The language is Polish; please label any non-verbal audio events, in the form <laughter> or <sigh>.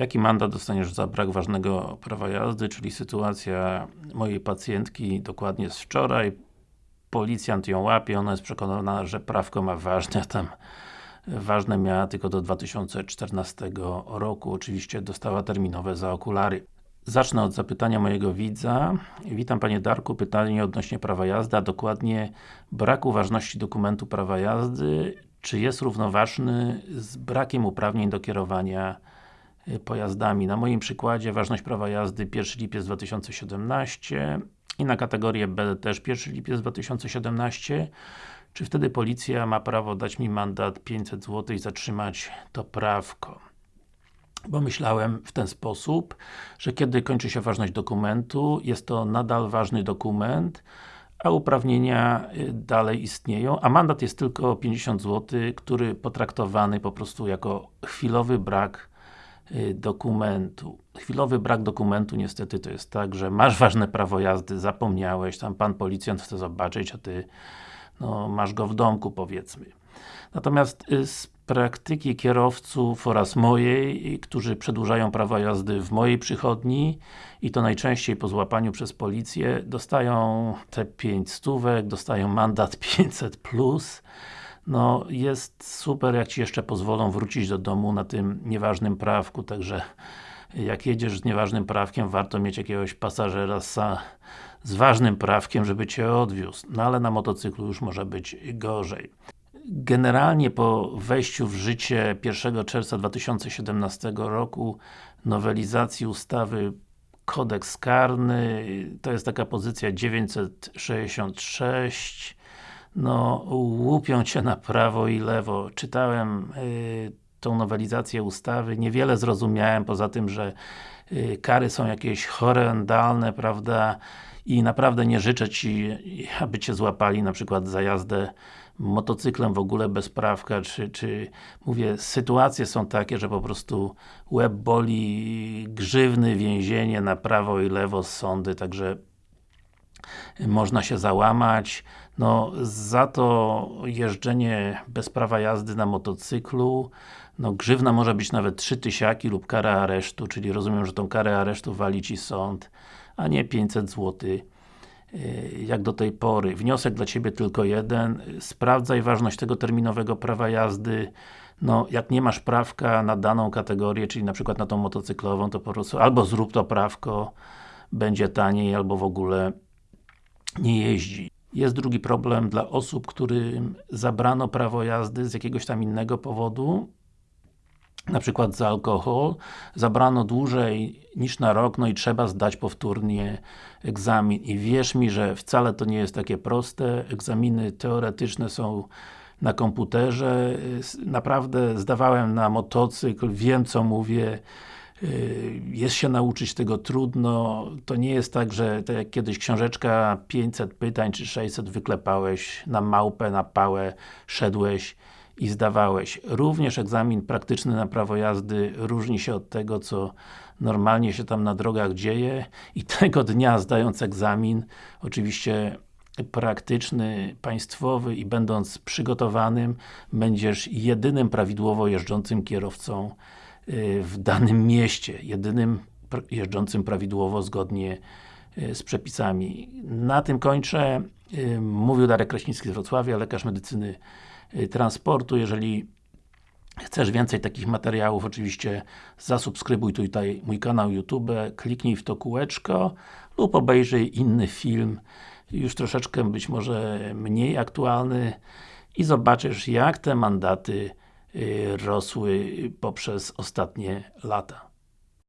Jaki mandat dostaniesz za brak ważnego prawa jazdy, czyli sytuacja mojej pacjentki dokładnie z wczoraj. Policjant ją łapie, ona jest przekonana, że prawko ma ważne, tam ważne miała tylko do 2014 roku. Oczywiście dostała terminowe za okulary. Zacznę od zapytania mojego widza. Witam Panie Darku, pytanie odnośnie prawa jazdy, a dokładnie braku ważności dokumentu prawa jazdy, czy jest równoważny z brakiem uprawnień do kierowania pojazdami. Na moim przykładzie ważność prawa jazdy 1 lipiec 2017 i na kategorię B też 1 lipiec 2017 czy wtedy policja ma prawo dać mi mandat 500 zł i zatrzymać to prawko? Bo myślałem w ten sposób, że kiedy kończy się ważność dokumentu, jest to nadal ważny dokument, a uprawnienia y, dalej istnieją, a mandat jest tylko 50 zł, który potraktowany po prostu jako chwilowy brak y, dokumentu. Chwilowy brak dokumentu niestety to jest tak, że masz ważne prawo jazdy, zapomniałeś, tam pan policjant chce zobaczyć, a ty no, masz go w domku powiedzmy. Natomiast y, z praktyki kierowców oraz mojej, którzy przedłużają prawa jazdy w mojej przychodni i to najczęściej po złapaniu przez policję, dostają te 5 stówek, dostają mandat 500 plus. No, jest super, jak Ci jeszcze pozwolą wrócić do domu na tym nieważnym prawku, także jak jedziesz z nieważnym prawkiem, warto mieć jakiegoś pasażera z, z ważnym prawkiem, żeby Cię odwiózł. No ale na motocyklu już może być gorzej. Generalnie po wejściu w życie 1 czerwca 2017 roku nowelizacji ustawy kodeks karny, to jest taka pozycja 966 no, łupią Cię na prawo i lewo. Czytałem y, tą nowelizację ustawy, niewiele zrozumiałem, poza tym, że y, kary są jakieś horrendalne, prawda, i naprawdę nie życzę Ci, aby Cię złapali na przykład za jazdę motocyklem w ogóle bez prawka, czy, czy mówię, sytuacje są takie, że po prostu łeb boli, grzywny, więzienie na prawo i lewo sądy, także można się załamać. No, za to jeżdżenie bez prawa jazdy na motocyklu, no grzywna może być nawet 3 tysiaki lub kara aresztu, czyli rozumiem, że tą karę aresztu wali Ci sąd, a nie 500 zł jak do tej pory. Wniosek dla Ciebie tylko jeden. Sprawdzaj ważność tego terminowego prawa jazdy. No, jak nie masz prawka na daną kategorię, czyli na przykład na tą motocyklową, to po prostu albo zrób to prawko, będzie taniej, albo w ogóle nie jeździ. Jest drugi problem dla osób, którym zabrano prawo jazdy z jakiegoś tam innego powodu, na przykład za alkohol, zabrano dłużej niż na rok, no i trzeba zdać powtórnie egzamin. I wierz mi, że wcale to nie jest takie proste, egzaminy teoretyczne są na komputerze, naprawdę zdawałem na motocykl, wiem co mówię, jest się nauczyć tego trudno, to nie jest tak, że tak jak kiedyś książeczka 500 pytań czy 600 wyklepałeś na małpę, na pałę, szedłeś i zdawałeś. Również egzamin praktyczny na prawo jazdy różni się od tego, co normalnie się tam na drogach dzieje i <laughs> tego dnia zdając egzamin, oczywiście praktyczny, państwowy i będąc przygotowanym, będziesz jedynym prawidłowo jeżdżącym kierowcą y, w danym mieście, jedynym jeżdżącym prawidłowo zgodnie y, z przepisami. Na tym kończę. Y, mówił Darek Kraśnicki z Wrocławia, lekarz medycyny Y, transportu. Jeżeli chcesz więcej takich materiałów, oczywiście zasubskrybuj tutaj mój kanał YouTube, kliknij w to kółeczko lub obejrzyj inny film, już troszeczkę być może mniej aktualny i zobaczysz jak te mandaty y, rosły poprzez ostatnie lata.